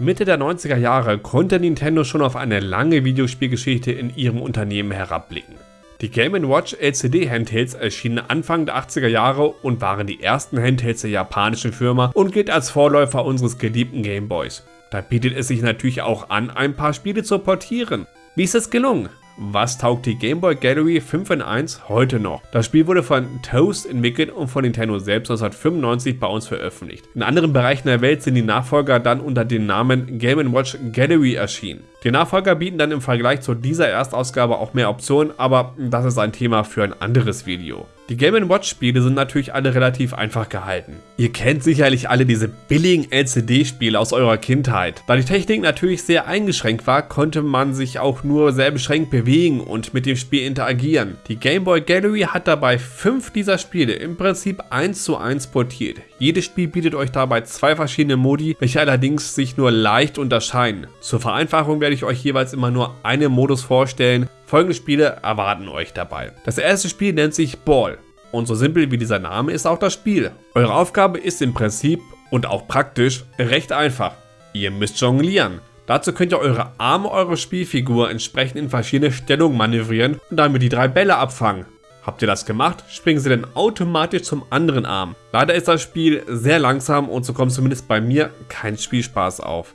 Mitte der 90er Jahre konnte Nintendo schon auf eine lange Videospielgeschichte in ihrem Unternehmen herabblicken. Die Game Watch LCD Handhelds erschienen Anfang der 80er Jahre und waren die ersten Handhelds der japanischen Firma und gilt als Vorläufer unseres geliebten Gameboys. Da bietet es sich natürlich auch an, ein paar Spiele zu portieren. Wie ist es gelungen? Was taugt die Game Boy Gallery 5 in 1 heute noch? Das Spiel wurde von Toast entwickelt und von Nintendo selbst 1995 bei uns veröffentlicht. In anderen Bereichen der Welt sind die Nachfolger dann unter dem Namen Game Watch Gallery erschienen. Die Nachfolger bieten dann im Vergleich zu dieser Erstausgabe auch mehr Optionen, aber das ist ein Thema für ein anderes Video. Die Game Watch Spiele sind natürlich alle relativ einfach gehalten. Ihr kennt sicherlich alle diese billigen LCD-Spiele aus eurer Kindheit. Da die Technik natürlich sehr eingeschränkt war, konnte man sich auch nur sehr beschränkt bewegen und mit dem Spiel interagieren. Die Game Boy Gallery hat dabei fünf dieser Spiele im Prinzip eins zu eins portiert. Jedes Spiel bietet euch dabei zwei verschiedene Modi, welche allerdings sich nur leicht unterscheiden. Zur Vereinfachung werde ich euch jeweils immer nur einen Modus vorstellen, Folgende Spiele erwarten euch dabei. Das erste Spiel nennt sich Ball. Und so simpel wie dieser Name ist auch das Spiel. Eure Aufgabe ist im Prinzip und auch praktisch recht einfach. Ihr müsst jonglieren. Dazu könnt ihr eure Arme eurer Spielfigur entsprechend in verschiedene Stellungen manövrieren und damit die drei Bälle abfangen. Habt ihr das gemacht, springen sie dann automatisch zum anderen Arm. Leider ist das Spiel sehr langsam und so kommt zumindest bei mir kein Spielspaß auf.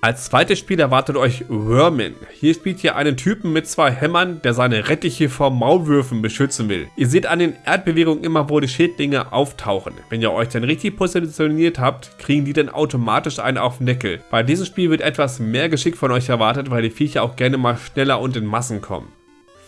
Als zweites Spiel erwartet euch Vermin. Hier spielt ihr einen Typen mit zwei Hämmern, der seine Rettiche vor Maulwürfen beschützen will. Ihr seht an den Erdbewegungen immer, wo die Schädlinge auftauchen. Wenn ihr euch dann richtig positioniert habt, kriegen die dann automatisch einen auf den Deckel. Bei diesem Spiel wird etwas mehr Geschick von euch erwartet, weil die Viecher auch gerne mal schneller und in Massen kommen.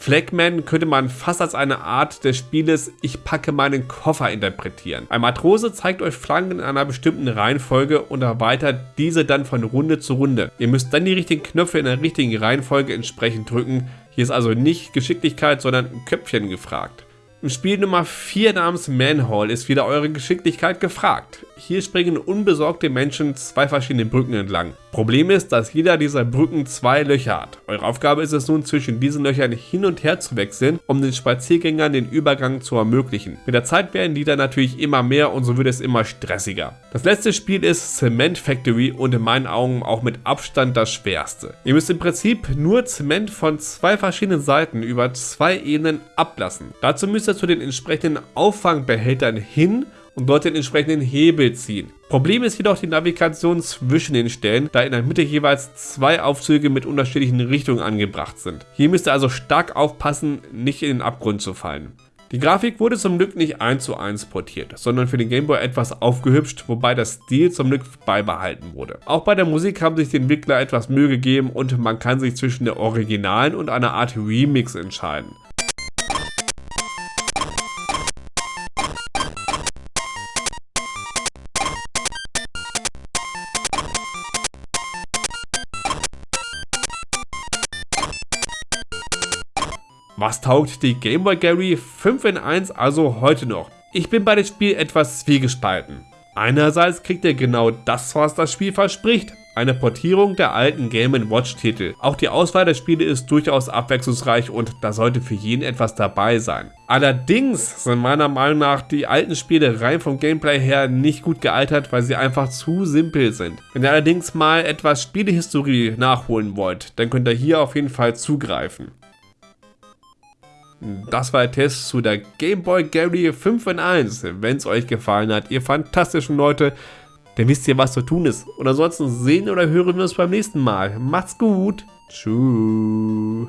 Flagman könnte man fast als eine Art des Spieles Ich packe meinen Koffer interpretieren. Ein Matrose zeigt euch Flanken in einer bestimmten Reihenfolge und erweitert diese dann von Runde zu Runde. Ihr müsst dann die richtigen Knöpfe in der richtigen Reihenfolge entsprechend drücken. Hier ist also nicht Geschicklichkeit, sondern Köpfchen gefragt. Im Spiel Nummer 4 namens Manhole ist wieder eure Geschicklichkeit gefragt. Hier springen unbesorgte Menschen zwei verschiedene Brücken entlang. Problem ist, dass jeder dieser Brücken zwei Löcher hat. Eure Aufgabe ist es nun zwischen diesen Löchern hin und her zu wechseln, um den Spaziergängern den Übergang zu ermöglichen. Mit der Zeit werden die dann natürlich immer mehr und so wird es immer stressiger. Das letzte Spiel ist Cement Factory und in meinen Augen auch mit Abstand das schwerste. Ihr müsst im Prinzip nur Zement von zwei verschiedenen Seiten über zwei Ebenen ablassen. Dazu müsst ihr zu den entsprechenden Auffangbehältern hin und dort den entsprechenden Hebel ziehen. Problem ist jedoch die Navigation zwischen den Stellen, da in der Mitte jeweils zwei Aufzüge mit unterschiedlichen Richtungen angebracht sind. Hier müsst ihr also stark aufpassen, nicht in den Abgrund zu fallen. Die Grafik wurde zum Glück nicht 1 zu 1 portiert, sondern für den Gameboy etwas aufgehübscht, wobei das Stil zum Glück beibehalten wurde. Auch bei der Musik haben sich die Entwickler etwas Mühe gegeben und man kann sich zwischen der originalen und einer Art Remix entscheiden. Was taugt die Game Boy Gary 5 in 1 also heute noch? Ich bin bei dem Spiel etwas zwiegespalten. Einerseits kriegt ihr genau das, was das Spiel verspricht, eine Portierung der alten Game Watch Titel. Auch die Auswahl der Spiele ist durchaus abwechslungsreich und da sollte für jeden etwas dabei sein. Allerdings sind meiner Meinung nach die alten Spiele rein vom Gameplay her nicht gut gealtert, weil sie einfach zu simpel sind. Wenn ihr allerdings mal etwas Spielehistorie nachholen wollt, dann könnt ihr hier auf jeden Fall zugreifen. Das war der Test zu der Game Boy Gary 5 in 1. Wenn es euch gefallen hat, ihr fantastischen Leute, dann wisst ihr, was zu tun ist. Und ansonsten sehen oder hören wir uns beim nächsten Mal. Macht's gut. Tschüss.